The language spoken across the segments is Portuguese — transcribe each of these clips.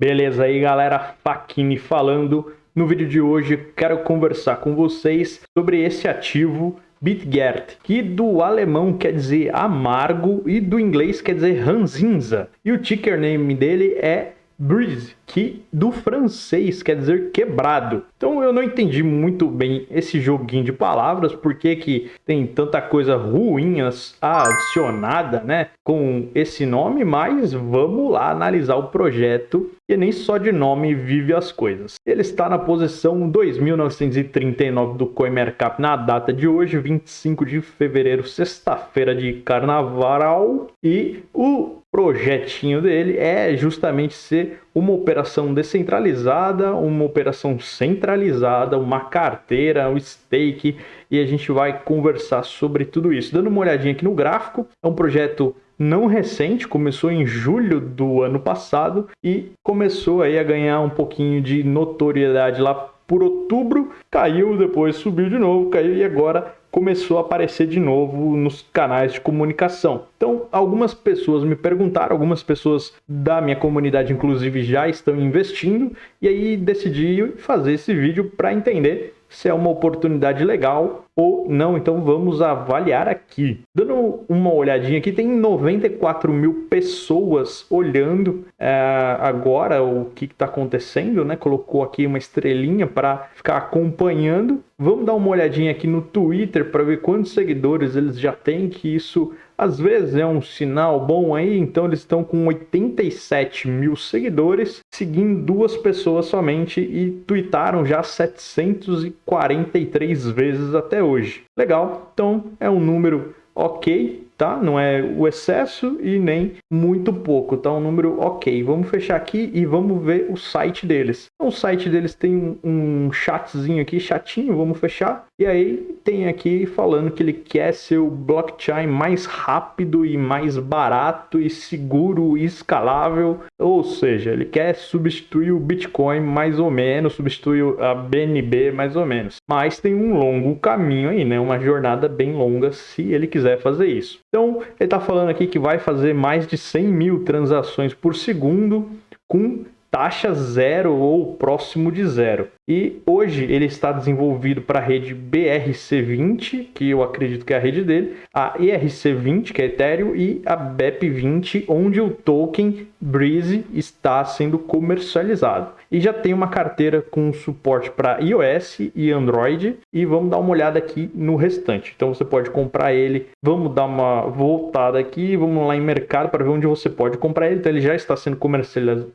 Beleza aí galera, Fakini falando. No vídeo de hoje quero conversar com vocês sobre esse ativo Bitgert, que do alemão quer dizer amargo e do inglês quer dizer ranzinza. E o ticker name dele é Breeze, que do francês quer dizer quebrado. Então eu não entendi muito bem esse joguinho de palavras, porque que tem tanta coisa ruim adicionada, né, com esse nome, mas vamos lá analisar o projeto, que nem só de nome vive as coisas. Ele está na posição 2939 do CoinMarkup na data de hoje, 25 de fevereiro, sexta-feira de carnaval, e o projetinho dele é justamente ser uma operação descentralizada, uma operação centralizada, uma carteira, um stake, e a gente vai conversar sobre tudo isso. Dando uma olhadinha aqui no gráfico, é um projeto não recente, começou em julho do ano passado e começou aí a ganhar um pouquinho de notoriedade lá por outubro, caiu, depois subiu de novo, caiu e agora começou a aparecer de novo nos canais de comunicação. Então, algumas pessoas me perguntaram, algumas pessoas da minha comunidade, inclusive, já estão investindo, e aí decidi fazer esse vídeo para entender se é uma oportunidade legal ou não. Então vamos avaliar aqui. Dando uma olhadinha aqui, tem 94 mil pessoas olhando é, agora o que está acontecendo, né? Colocou aqui uma estrelinha para ficar acompanhando. Vamos dar uma olhadinha aqui no Twitter para ver quantos seguidores eles já têm, que isso às vezes é um sinal bom aí, então eles estão com 87 mil seguidores, seguindo duas pessoas somente e tweetaram já 743 vezes até hoje. Legal, então é um número ok, tá? Não é o excesso e nem muito pouco, tá? Um número ok. Vamos fechar aqui e vamos ver o site deles. Então, o site deles tem um chatzinho aqui, chatinho, vamos fechar. E aí tem aqui falando que ele quer ser o blockchain mais rápido e mais barato e seguro e escalável. Ou seja, ele quer substituir o Bitcoin mais ou menos, substituir a BNB mais ou menos. Mas tem um longo caminho aí, né? Uma jornada bem longa se ele quiser fazer isso. Então, ele está falando aqui que vai fazer mais de 100 mil transações por segundo com taxa zero ou próximo de zero. E hoje ele está desenvolvido para a rede BRC20, que eu acredito que é a rede dele, a ERC20, que é Ethereum, e a BEP20, onde o token Breeze está sendo comercializado. E já tem uma carteira com suporte para iOS e Android, e vamos dar uma olhada aqui no restante. Então você pode comprar ele, vamos dar uma voltada aqui, vamos lá em mercado para ver onde você pode comprar ele. Então ele já está sendo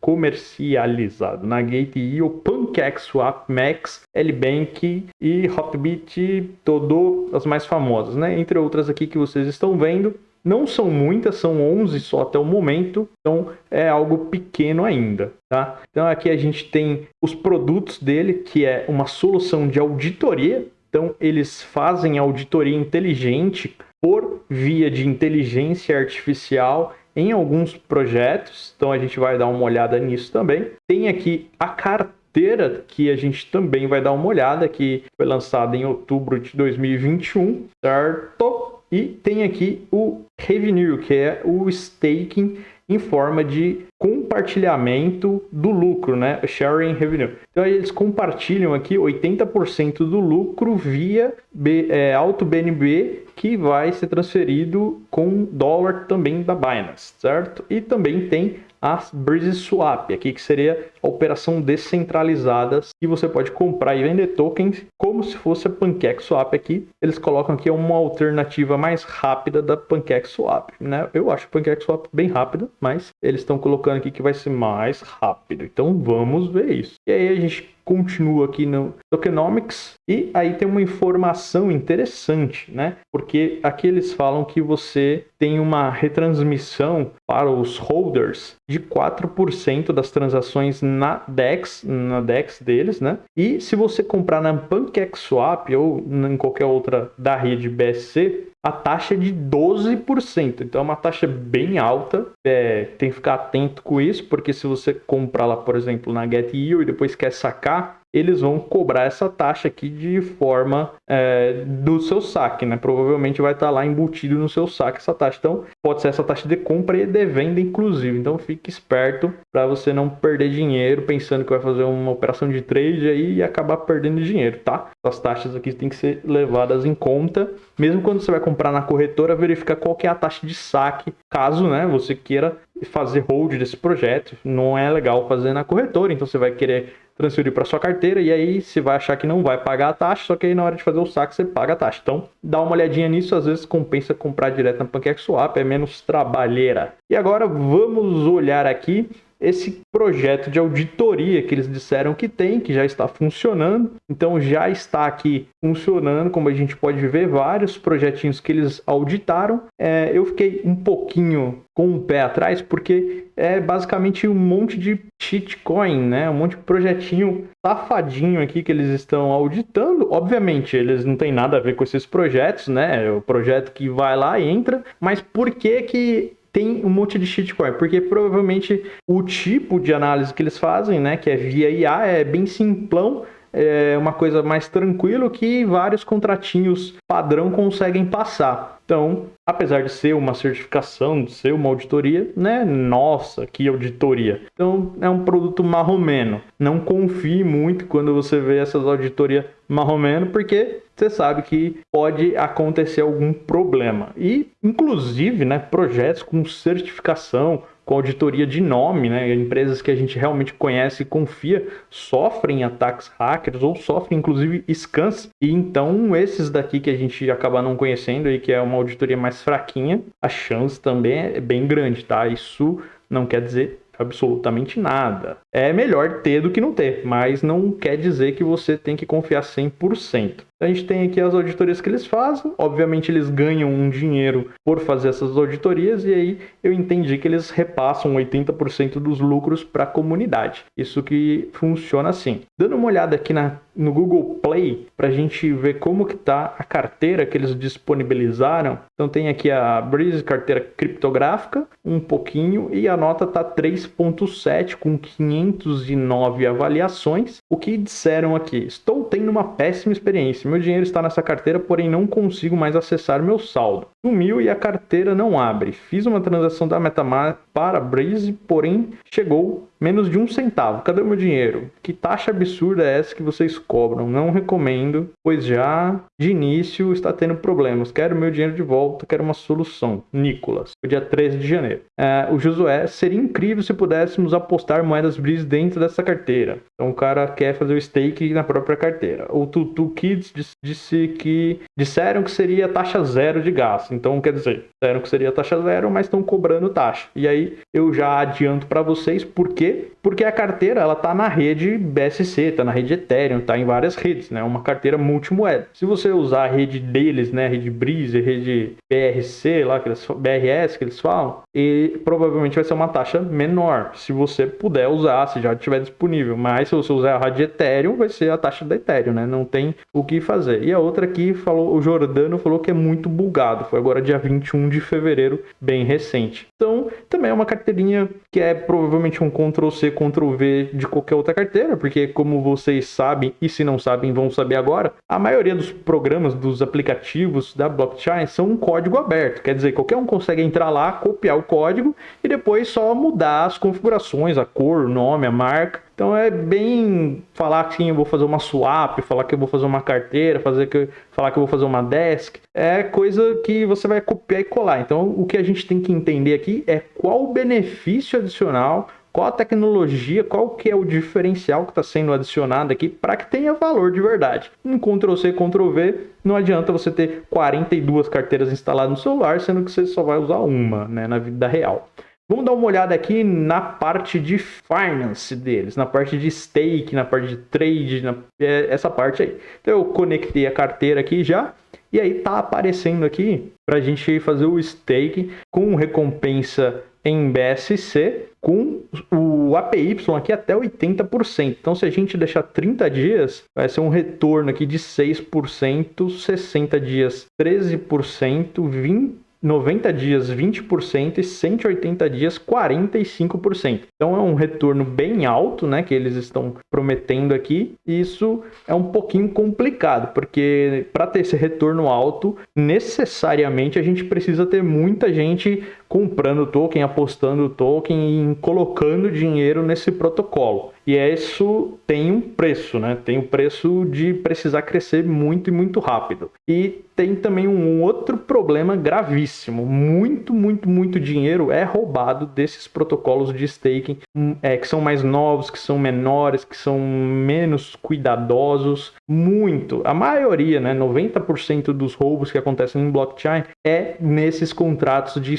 comercializado na Gate.io, PancakeSwap, Max, Lbank e Hotbit, todo as mais famosas, né? Entre outras aqui que vocês estão vendo. Não são muitas, são 11 só até o momento, então é algo pequeno ainda, tá? Então aqui a gente tem os produtos dele, que é uma solução de auditoria. Então eles fazem auditoria inteligente por via de inteligência artificial em alguns projetos, então a gente vai dar uma olhada nisso também. Tem aqui a carteira carteira que a gente também vai dar uma olhada, que foi lançada em outubro de 2021, certo? E tem aqui o Revenue, que é o staking em forma de compartilhamento do lucro, né? Sharing revenue. Então eles compartilham aqui 80% do lucro via B, é, Auto BNB que vai ser transferido com dólar também da Binance, certo? E também tem a Breeze Swap, aqui que seria a operação descentralizada que você pode comprar e vender tokens como se fosse a PancakeSwap aqui. Eles colocam aqui uma alternativa mais rápida da PancakeSwap, né? Eu acho o PancakeSwap bem rápido, mas eles estão colocando aqui que vai ser mais rápido. Então vamos ver isso. E aí a gente continua aqui no Tokenomics e aí tem uma informação interessante, né? Porque aqui eles falam que você tem uma retransmissão para os holders de 4% das transações na DEX, na DEX deles, né? E se você comprar na PancakeSwap ou em qualquer outra da rede BSC, a taxa é de 12%. Então é uma taxa bem alta. É, tem que ficar atento com isso, porque se você comprar lá, por exemplo, na GetEO e depois quer sacar, eles vão cobrar essa taxa aqui de forma é, do seu saque, né? Provavelmente vai estar tá lá embutido no seu saque essa taxa. Então, pode ser essa taxa de compra e de venda, inclusive. Então, fique esperto para você não perder dinheiro pensando que vai fazer uma operação de trade aí e acabar perdendo dinheiro, tá? As taxas aqui têm que ser levadas em conta. Mesmo quando você vai comprar na corretora, verificar qual que é a taxa de saque, caso né, você queira fazer hold desse projeto. Não é legal fazer na corretora, então você vai querer transferir para sua carteira e aí você vai achar que não vai pagar a taxa, só que aí na hora de fazer o saque você paga a taxa. Então, dá uma olhadinha nisso, às vezes compensa comprar direto na PancakeSwap, é menos trabalheira. E agora vamos olhar aqui esse projeto de auditoria que eles disseram que tem, que já está funcionando. Então já está aqui funcionando, como a gente pode ver, vários projetinhos que eles auditaram. É, eu fiquei um pouquinho com o pé atrás, porque é basicamente um monte de shitcoin, né? Um monte de projetinho safadinho aqui que eles estão auditando. Obviamente, eles não têm nada a ver com esses projetos, né? É o projeto que vai lá e entra, mas por que que tem um monte de shitcoin, porque provavelmente o tipo de análise que eles fazem, né, que é via IA, é bem simplão, é uma coisa mais tranquilo que vários contratinhos padrão conseguem passar. Então, apesar de ser uma certificação, de ser uma auditoria, né? Nossa, que auditoria. Então, é um produto marromeno. Não confie muito quando você vê essas auditorias marromeno, porque você sabe que pode acontecer algum problema. E, inclusive, né, projetos com certificação, com auditoria de nome, né? Empresas que a gente realmente conhece e confia sofrem ataques hackers ou sofrem inclusive scans. E então esses daqui que a gente acaba não conhecendo e que é uma auditoria mais fraquinha, a chance também é bem grande, tá? Isso não quer dizer absolutamente nada. É melhor ter do que não ter, mas não quer dizer que você tem que confiar 100%. A gente tem aqui as auditorias que eles fazem, obviamente eles ganham um dinheiro por fazer essas auditorias e aí eu entendi que eles repassam 80% dos lucros para a comunidade. Isso que funciona assim. Dando uma olhada aqui na, no Google Play para a gente ver como que está a carteira que eles disponibilizaram. Então tem aqui a Breeze carteira criptográfica, um pouquinho e a nota tá 3.7 com 509 avaliações. O que disseram aqui? Estou tendo uma péssima experiência meu dinheiro está nessa carteira, porém não consigo mais acessar meu saldo. Sumiu e a carteira não abre. Fiz uma transação da MetaMask para Breeze, porém chegou menos de um centavo. Cadê o meu dinheiro? Que taxa absurda é essa que vocês cobram? Não recomendo, pois já de início está tendo problemas. Quero meu dinheiro de volta, quero uma solução. Nicolas, o dia 13 de janeiro. É, o Josué, seria incrível se pudéssemos apostar moedas Breeze dentro dessa carteira. Então o cara quer fazer o stake na própria carteira. O Tutu Kids disse que disseram que seria taxa zero de gasto. Então quer dizer, disseram que seria taxa zero, mas estão cobrando taxa. E aí eu já adianto para vocês por quê? Porque a carteira ela tá na rede BSC, tá na rede Ethereum, tá em várias redes, né? Uma carteira multimoeda. Se você usar a rede deles, né, rede Breeze, rede BRC, lá que eles, BRS que eles falam, e provavelmente vai ser uma taxa menor, se você puder usar, se já estiver disponível. Mas se você usar a rede Ethereum, vai ser a taxa da Ethereum, né? Não tem o que fazer. E a outra aqui falou, o Jordano falou que é muito bugado. Foi agora dia 21 de fevereiro, bem recente. Então, também é uma carteirinha que é provavelmente um Ctrl-C, Ctrl-V de qualquer outra carteira, porque como vocês sabem, e se não sabem, vão saber agora, a maioria dos programas, dos aplicativos da blockchain são um código aberto. Quer dizer, qualquer um consegue entrar lá, copiar o código e depois só mudar as configurações, a cor, o nome, a marca então é bem falar que sim, eu vou fazer uma swap, falar que eu vou fazer uma carteira, fazer que, falar que eu vou fazer uma desk. É coisa que você vai copiar e colar. Então o que a gente tem que entender aqui é qual o benefício adicional, qual a tecnologia, qual que é o diferencial que está sendo adicionado aqui para que tenha valor de verdade. Um Ctrl-C, Ctrl-V, não adianta você ter 42 carteiras instaladas no celular, sendo que você só vai usar uma né, na vida real. Vamos dar uma olhada aqui na parte de finance deles, na parte de stake, na parte de trade, na, é, essa parte aí. Então eu conectei a carteira aqui já, e aí tá aparecendo aqui para a gente fazer o stake com recompensa em BSC com o APY aqui até 80%. Então, se a gente deixar 30 dias, vai ser um retorno aqui de 6%, 60 dias 13%, 20 90 dias 20% e 180 dias 45%. Então é um retorno bem alto, né, que eles estão prometendo aqui. E isso é um pouquinho complicado, porque para ter esse retorno alto, necessariamente a gente precisa ter muita gente comprando token, apostando token e colocando dinheiro nesse protocolo. E isso tem um preço, né? Tem o preço de precisar crescer muito e muito rápido. E tem também um outro problema gravíssimo. Muito, muito, muito dinheiro é roubado desses protocolos de staking hum, é, que são mais novos, que são menores, que são menos cuidadosos. Muito. A maioria, né, 90% dos roubos que acontecem em blockchain é nesses contratos de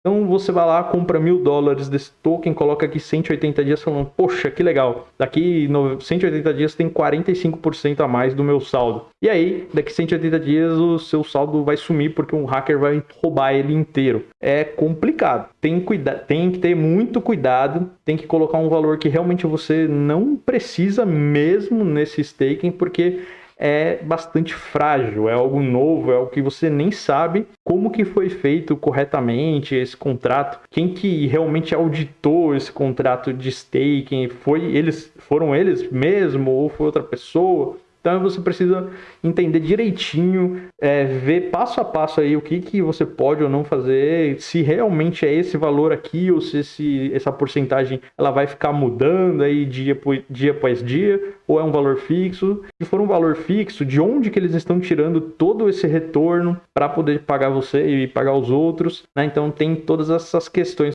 Então você vai lá, compra mil dólares desse token, coloca aqui 180 dias falando, poxa, que legal. Daqui 180 dias tem 45% a mais do meu saldo. E aí, daqui 180 dias o seu saldo vai sumir porque um hacker vai roubar ele inteiro. É complicado. Tem, cuida tem que ter muito cuidado, tem que colocar um valor que realmente você não precisa mesmo nesse staking, porque é bastante frágil, é algo novo, é algo que você nem sabe como que foi feito corretamente esse contrato, quem que realmente auditou esse contrato de staking, foi eles, foram eles mesmo ou foi outra pessoa? Então você precisa entender direitinho, é, ver passo a passo aí o que, que você pode ou não fazer, se realmente é esse valor aqui ou se esse, essa porcentagem ela vai ficar mudando aí dia, por, dia após dia, ou é um valor fixo. Se for um valor fixo, de onde que eles estão tirando todo esse retorno para poder pagar você e pagar os outros, né? Então tem todas essas questões.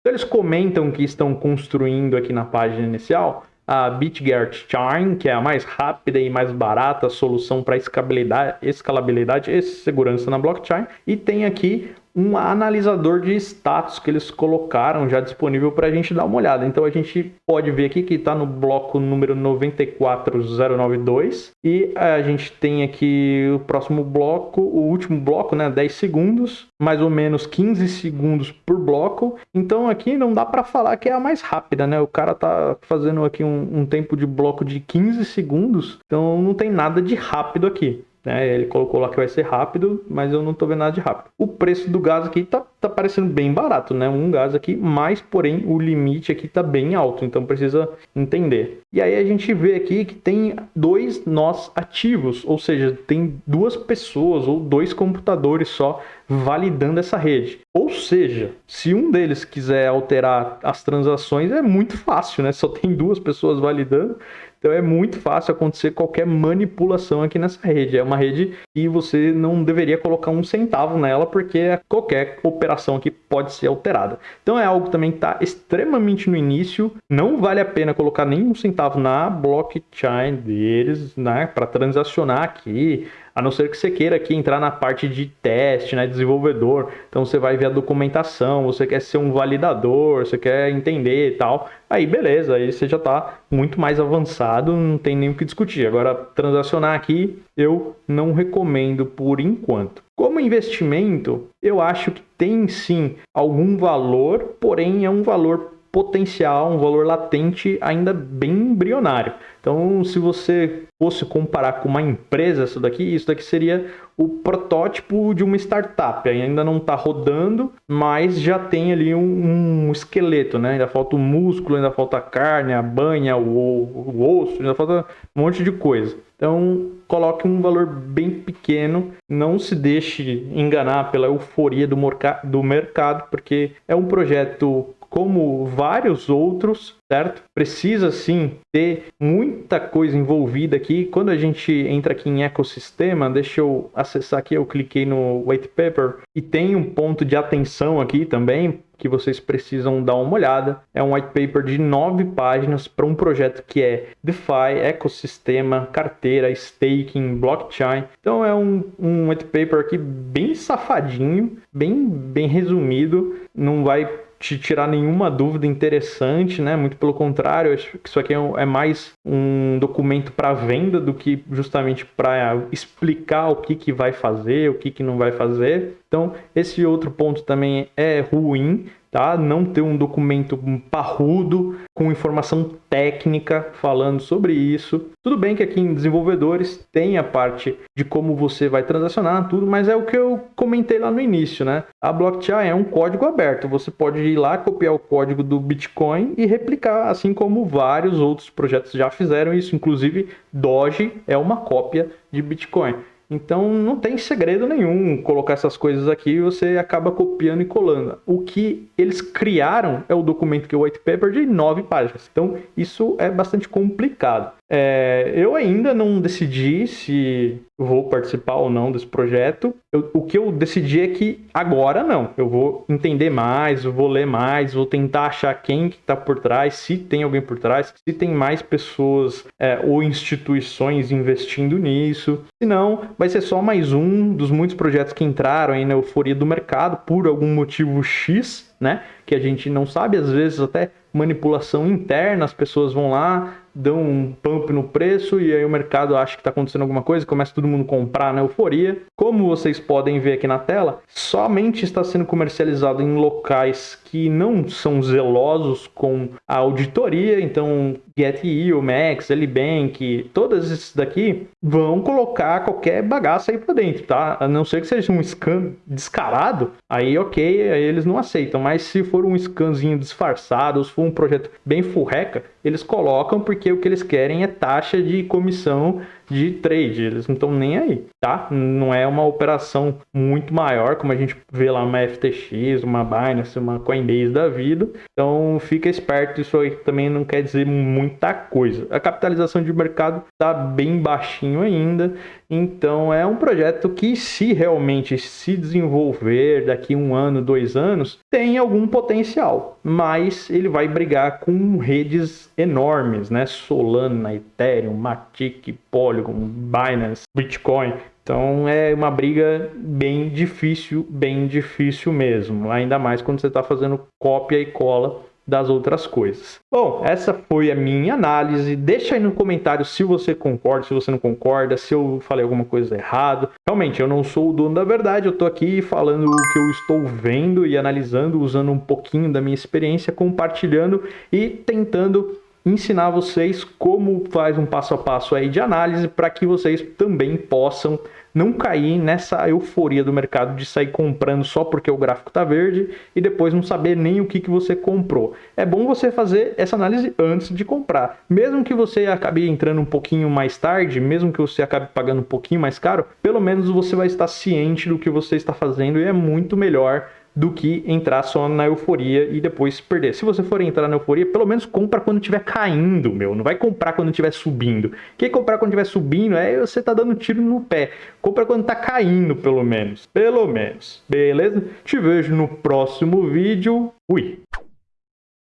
Então, eles comentam que estão construindo aqui na página inicial a BitGert Charm, que é a mais rápida e mais barata solução para escalabilidade, escalabilidade e segurança na blockchain. E tem aqui um analisador de status que eles colocaram já disponível para a gente dar uma olhada. Então a gente pode ver aqui que está no bloco número 94092 e a gente tem aqui o próximo bloco, o último bloco, né, 10 segundos, mais ou menos 15 segundos por bloco. Então aqui não dá para falar que é a mais rápida, né? O cara tá fazendo aqui um, um tempo de bloco de 15 segundos, então não tem nada de rápido aqui. Né? Ele colocou lá que vai ser rápido, mas eu não estou vendo nada de rápido. O preço do gás aqui tá, tá parecendo bem barato, né? Um gás aqui, mas porém o limite aqui tá bem alto, então precisa entender. E aí a gente vê aqui que tem dois nós ativos, ou seja, tem duas pessoas ou dois computadores só validando essa rede. Ou seja, se um deles quiser alterar as transações, é muito fácil, né? Só tem duas pessoas validando. Então é muito fácil acontecer qualquer manipulação aqui nessa rede. É uma rede que você não deveria colocar um centavo nela, porque qualquer operação aqui pode ser alterada. Então é algo também que está extremamente no início. Não vale a pena colocar nenhum centavo na blockchain deles, né? Para transacionar aqui a não ser que você queira aqui entrar na parte de teste, né, desenvolvedor. Então você vai ver a documentação, você quer ser um validador, você quer entender e tal. Aí beleza, aí você já está muito mais avançado, não tem nem o que discutir. Agora, transacionar aqui eu não recomendo por enquanto. Como investimento, eu acho que tem sim algum valor, porém é um valor potencial, um valor latente ainda bem embrionário. Então, se você fosse comparar com uma empresa, isso daqui, isso daqui seria o protótipo de uma startup. Ainda não está rodando, mas já tem ali um, um, esqueleto, né? Ainda falta o músculo, ainda falta a carne, a banha, o, o osso, ainda falta um monte de coisa. Então, coloque um valor bem pequeno, não se deixe enganar pela euforia do, do mercado, porque é um projeto como vários outros, certo? Precisa sim ter muita coisa envolvida aqui. Quando a gente entra aqui em ecossistema, deixa eu acessar aqui, eu cliquei no white paper e tem um ponto de atenção aqui também que vocês precisam dar uma olhada. É um white paper de nove páginas para um projeto que é DeFi, ecossistema, carteira, staking, blockchain. Então é um, um white paper aqui bem safadinho, bem, bem resumido. Não vai te tirar nenhuma dúvida interessante, né? Muito pelo contrário, acho que isso aqui é, é mais um documento para venda do que justamente para explicar o que, que vai fazer, o que, que não vai fazer. Então, esse outro ponto também é ruim, tá? Não ter um documento parrudo com informação técnica falando sobre isso. Tudo bem que aqui em desenvolvedores tem a parte de como você vai transacionar tudo, mas é o que eu comentei lá no início, né? A blockchain é um código aberto. Você pode ir lá, copiar o código do Bitcoin e replicar, assim como vários outros projetos já fizeram isso. Inclusive, Doge é uma cópia de Bitcoin. Então não tem segredo nenhum colocar essas coisas aqui e você acaba copiando e colando. O que eles criaram é o documento que é o white paper de nove páginas. Então isso é bastante complicado. É, eu ainda não decidi se vou participar ou não desse projeto. Eu, o que eu decidi é que agora não. Eu vou entender mais, eu vou ler mais, vou tentar achar quem que está por trás, se tem alguém por trás, se tem mais pessoas é, ou instituições investindo nisso. Se não, vai ser só mais um dos muitos projetos que entraram aí na euforia do mercado por algum motivo X, né? Que a gente não sabe, às vezes até manipulação interna, as pessoas vão lá, dão um pump no preço e aí o mercado acha que está acontecendo alguma coisa, começa todo mundo a comprar na euforia. Como vocês podem ver aqui na tela, somente está sendo comercializado em locais que não são zelosos com a auditoria, então GetEO, Max, Lbank, todas esses daqui vão colocar qualquer bagaça aí para dentro, tá? A não ser que seja um scan descarado, aí ok, aí eles não aceitam, mas se for um scanzinho disfarçado, se for um projeto bem furreca, eles colocam porque o que eles querem é taxa de comissão de trade, eles não estão nem aí, tá? Não é uma operação muito maior, como a gente vê lá uma FTX, uma Binance, uma Coinbase da vida. Então fica esperto, isso aí também não quer dizer muita coisa. A capitalização de mercado está bem baixinho ainda, então é um projeto que se realmente se desenvolver daqui um ano, dois anos, tem algum potencial, mas ele vai brigar com redes enormes, né? Solana, Ethereum, Matic, Polygon, Binance, Bitcoin. Então é uma briga bem difícil, bem difícil mesmo. Ainda mais quando você está fazendo cópia e cola das outras coisas. Bom, essa foi a minha análise. Deixa aí no comentário se você concorda, se você não concorda, se eu falei alguma coisa errada. Realmente, eu não sou o dono da verdade, eu estou aqui falando o que eu estou vendo e analisando, usando um pouquinho da minha experiência, compartilhando e tentando ensinar vocês como faz um passo a passo aí de análise para que vocês também possam não cair nessa euforia do mercado de sair comprando só porque o gráfico está verde e depois não saber nem o que, que você comprou. É bom você fazer essa análise antes de comprar. Mesmo que você acabe entrando um pouquinho mais tarde, mesmo que você acabe pagando um pouquinho mais caro, pelo menos você vai estar ciente do que você está fazendo e é muito melhor do que entrar só na euforia e depois perder. Se você for entrar na euforia, pelo menos compra quando estiver caindo, meu. Não vai comprar quando estiver subindo. Quem comprar quando estiver subindo é você tá dando tiro no pé. Compra quando tá caindo, pelo menos. Pelo menos. Beleza? Te vejo no próximo vídeo. Fui!